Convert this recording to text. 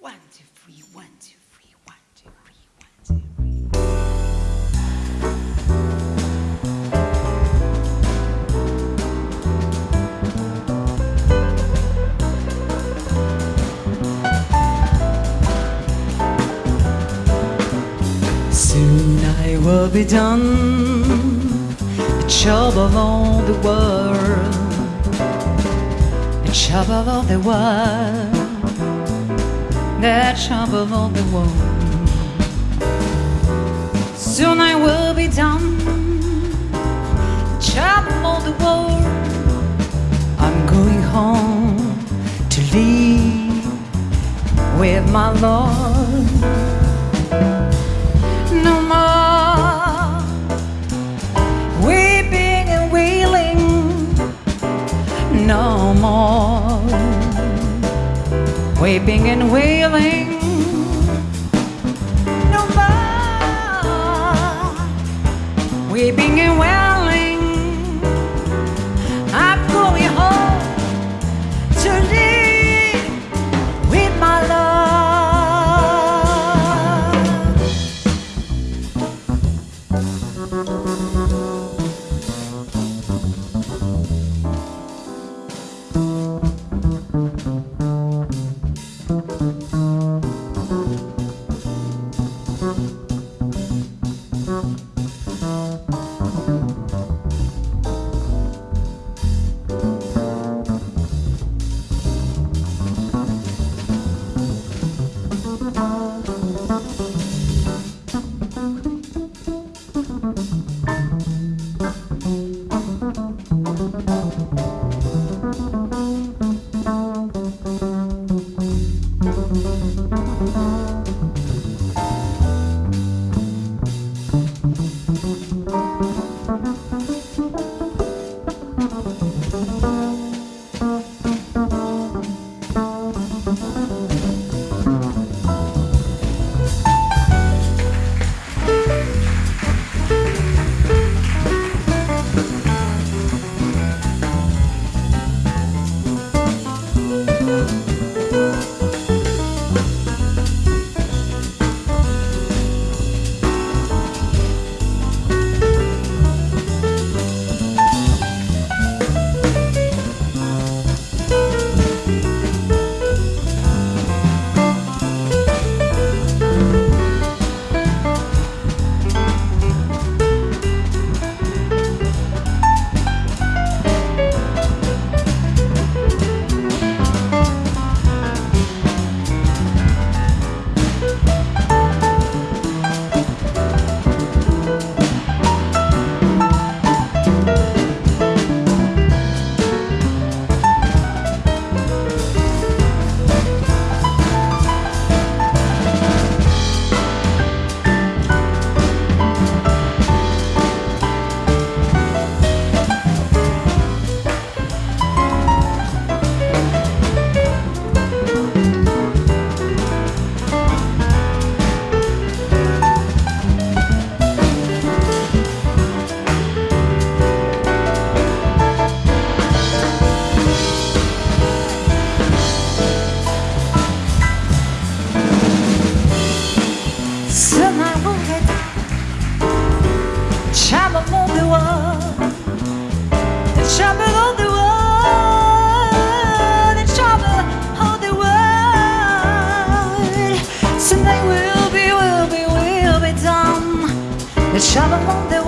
One, two, three, one, two, three, one, two, three, one, two, three. Soon I will be done. The job of all the world. The job of all the world. Job of all the world. Soon I will be done. Of all the world. I'm going home to live with my Lord no more weeping and wailing no more weeping and wailing. No more. Weeping and wailing Soon of the world, the trouble of the world, the world. I will be, will be, will be done. The trouble of the